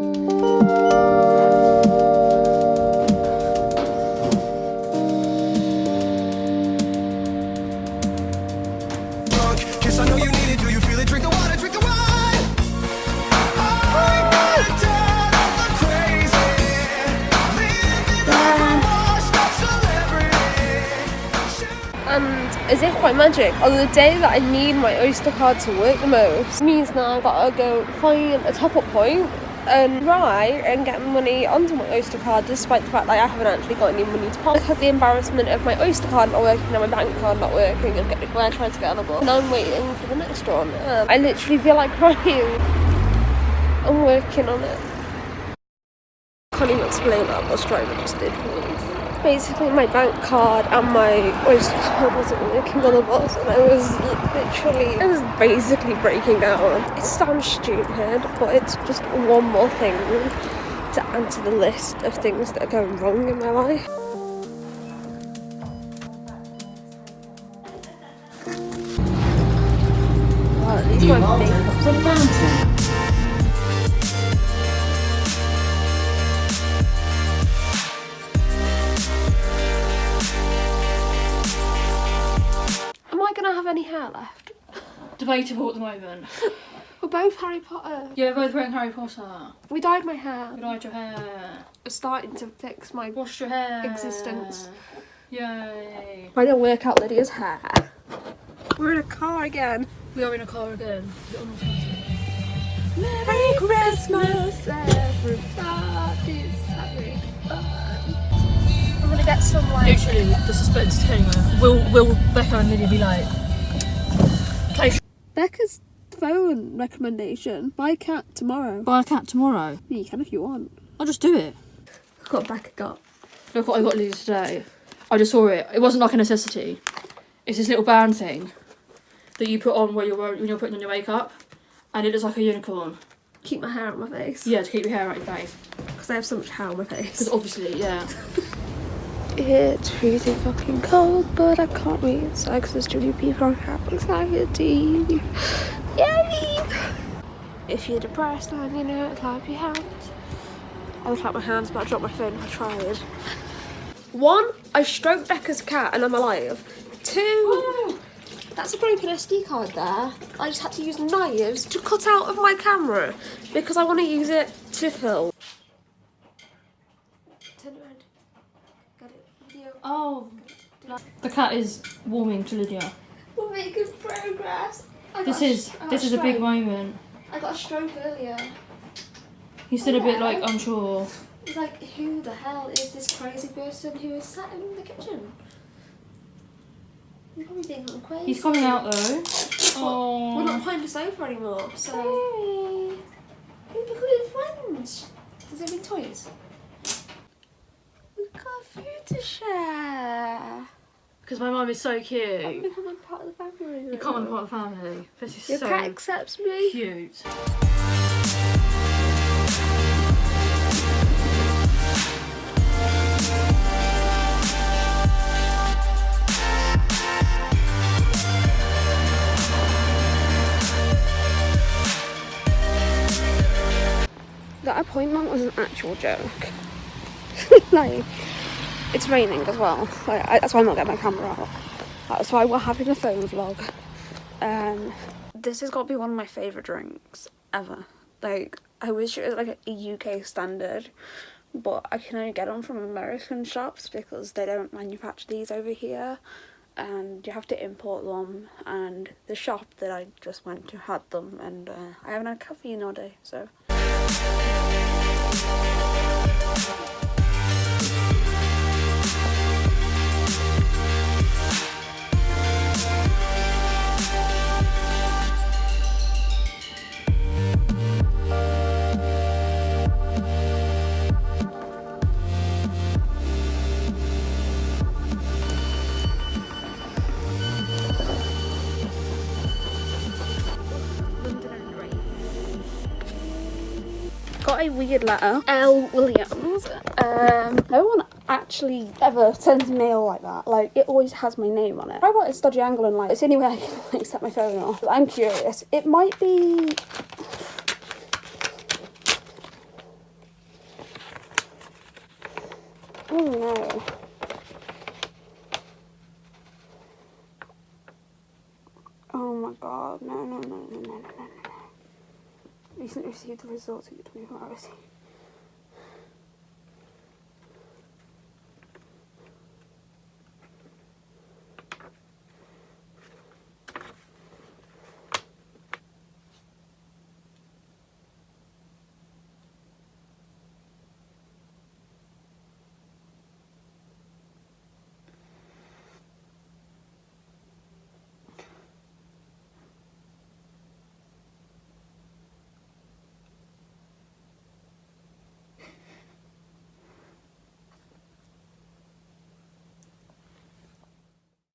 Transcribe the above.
And as if by magic, on the day that I need my Oyster card to work the most, means now I've got to go find a top up point and try and get money onto my Oyster card despite the fact that I haven't actually got any money to pop. Look at the embarrassment of my Oyster card not working and my bank card not working and getting I tried to get on a bus. Now I'm waiting for the next one. Um, I literally feel like crying. I'm working on it. Can't even explain that bus driver just did for me. Basically, my bank card and my Oyster card wasn't working on the bus, and I was literally, I was basically breaking down. It sounds stupid, but it's just one more thing to add to the list of things that are going wrong in my life. Wow, at least my makeup's on Debatable at the moment. We're both Harry Potter. Yeah, we're both wearing Harry Potter. We dyed my hair. You dyed your hair. We're starting to fix my. Washed your hair. Existence. Yay. Trying to work out Lydia's hair. We're in a car again. We are in a car again. Naughty. Merry Christmas, having fun. I'm gonna get some like. Literally, the suspense is killing Will, will Becca and Lydia be like, Becca's phone recommendation. Buy a cat tomorrow. buy a cat tomorrow? Yeah, you can if you want. I'll just do it. Look what Becca got. Look what I got Lydia today. I just saw it. It wasn't like a necessity. It's this little band thing that you put on where you're wearing, when you're putting on your makeup, and it looks like a unicorn. Keep my hair out of my face. Yeah, to keep your hair out your face. Because I have so much hair on my face. Because obviously, yeah. It's freezing fucking cold, but I can't be inside because there's too people on have anxiety. Yay! If you're depressed and you know clap your hands. I would clap my hands, but I dropped my phone I tried. One, I stroked Becca's cat and I'm alive. Two, oh, that's a broken SD card there. I just had to use knives to cut out of my camera because I want to use it to film. Turn it around. Got it. Video. Oh. The cat is warming to Lydia. We're making progress. I This is sh- I got this a is a big moment. I got a stroke earlier. He's still a oh, bit like unsure. It's like, who the hell is this crazy person who is sat in the kitchen? You probably think I'm crazy. He's coming out though. Oh. We're not Oh. behind the sofa anymore, so. Hey. We're becoming friends. Does it mean toys? Got food to share. Because my mum is so cute. I'm becoming part of the family. You come on part of the family. This is Your so cat accepts me. cute. That appointment was an actual joke. like, it's raining as well. I, that's why I'm not getting my camera out. That's why we're having a phone vlog. Um, this has got to be one of my favourite drinks ever. Like, I wish it was like a UK standard, but I can only get them from American shops because they don't manufacture these over here. And you have to import them. And the shop that I just went to had them, and uh, I haven't had caffeine all day, so. got a weird letter. L. Williams. Um, no one actually ever sends mail like that. Like, it always has my name on it. I got a stodgy angle and like, it's anywhere I can like, set my phone off. I'm curious. It might be... Oh no. Oh my god, no, no, no, no, no, no, no. Recently received the results of your 24 hours.